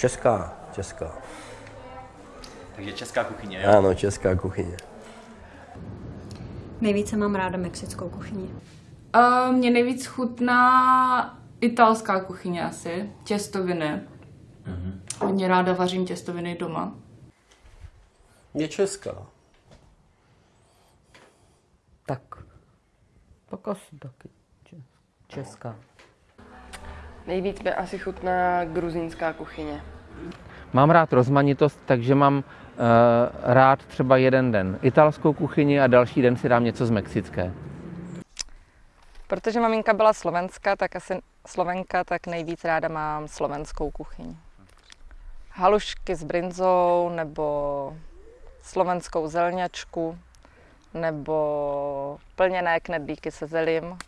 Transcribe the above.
Česká, česká. Takže česká kuchyně, jo? Ano, česká kuchyně. Nejvíce mám ráda mexickou kuchyni. Uh, mě nejvíc chutná italská kuchyně asi, těstoviny. Hodně ráda vařím těstoviny doma. Je česká. Tak, tak asi taky če- česká. Nejvíc mi asi chutná gruzínská kuchyně. Mám rád rozmanitost, takže mám uh, rád třeba jeden den italskou kuchyni a další den si dám něco z mexické. Protože maminka byla slovenská, tak asi slovenka, tak nejvíc ráda mám slovenskou kuchyni. Halušky s brinzou, nebo slovenskou zelňačku, nebo plněné knedlíky se zelím.